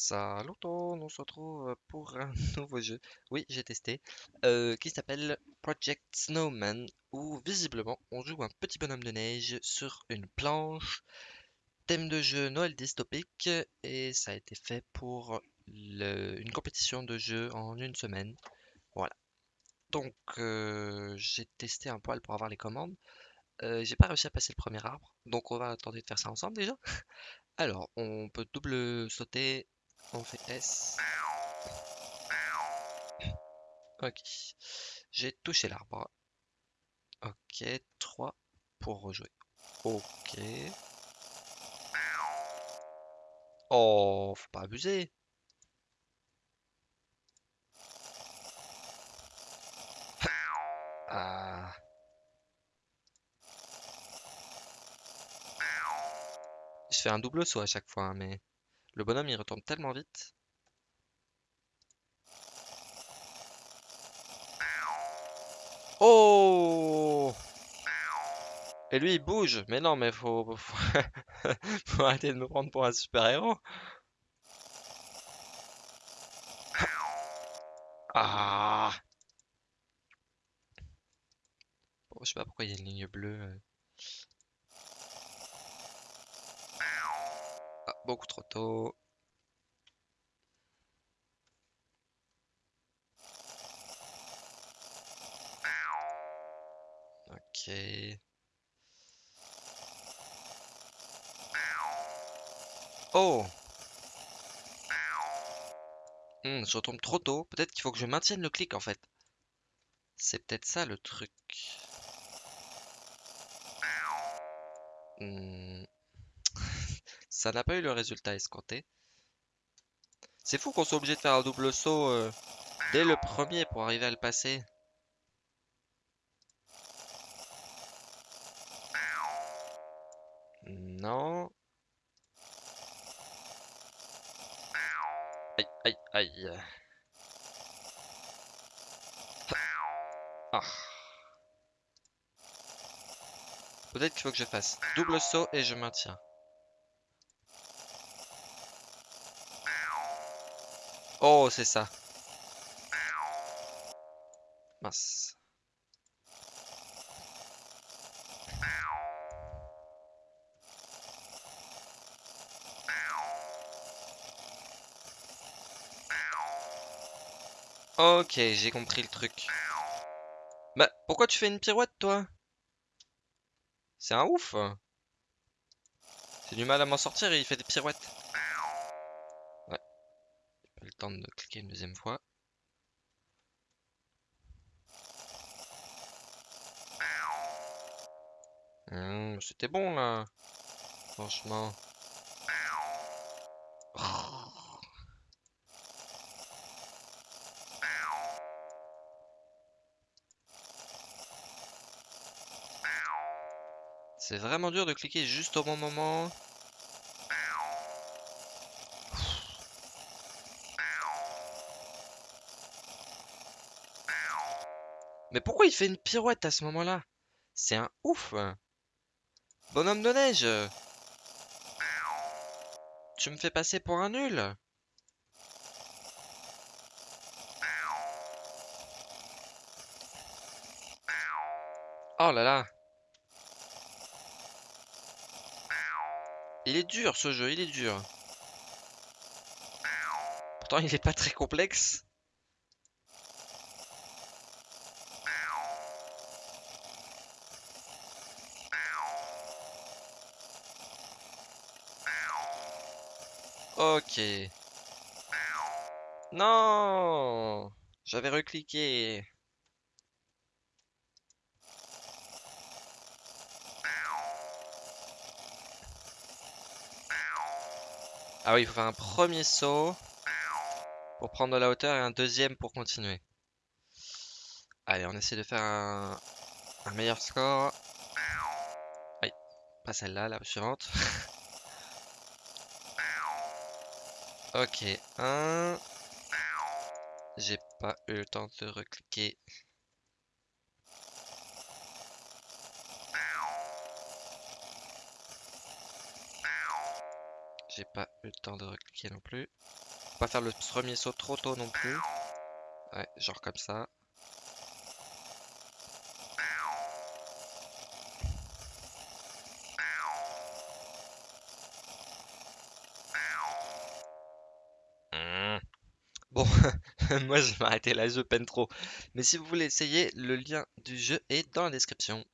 Salut on se retrouve pour un nouveau jeu. Oui, j'ai testé. euh, qui s'appelle Project Snowman, où visiblement on joue un petit bonhomme de neige sur une planche. Thème de jeu Noël dystopique, et ça a été fait pour une compétition de jeu en une semaine. Voilà. Donc euh, j'ai testé un poil pour avoir les commandes. Euh, j'ai pas réussi à passer le premier arbre, donc on va tenter de faire ça ensemble déjà. Alors, on peut double sauter, on fait S. Ok. J'ai touché l'arbre. Ok, 3 pour rejouer. Ok. Oh, faut pas abuser. Ah. Je fais un double saut à chaque fois, hein, mais le bonhomme il retombe tellement vite. Oh! Et lui il bouge. Mais non, mais faut, faut, arrêter de me prendre pour un super-héros. Ah! Bon, je sais pas pourquoi il y a une ligne bleue. euh. Ah, beaucoup trop tôt. Ok. Oh! Hmm, je retombe trop tôt. Peut-être qu'il faut que je maintienne le clic en fait. C'est peut-être ça le truc. Hmm. Ça n'a pas eu le résultat escompté. C'est fou qu'on soit obligé de faire un double saut euh, dès le premier pour arriver à le passer. Non. Aïe, aïe, aïe. Ah. Peut-être qu'il faut que je fasse double saut et je maintiens. Oh, c'est ça. Mince. Ok, j'ai compris le truc. Bah, pourquoi tu fais une pirouette, toi? C'est un ouf. J'ai du mal à m'en sortir et il fait des pirouettes. De cliquer une deuxième fois. Hum, C'était bon, là. Franchement. C'est vraiment dur de cliquer juste au bon moment. Mais pourquoi il fait une pirouette à ce moment-là? C'est un ouf. Bonhomme de neige. Tu me fais passer pour un nul. Oh là là. Il est dur ce jeu, il est dur. Pourtant il est pas très complexe. Ok. Non J'avais recliqué. Ah oui, il faut faire un premier saut pour prendre de la hauteur et un deuxième pour continuer. Allez, on essaie de faire un, un meilleur score. Aïe, pas celle-là, la suivante. Ok, un. J'ai pas eu le temps de recliquer. j'ai pas eu le temps de recliquer non plus. Faut pas faire le premier saut trop tôt non plus. Ouais, genre comme ça. Moi je vais m'arrêter là, je peine trop. Mais si vous voulez essayer, le lien du jeu est dans la description.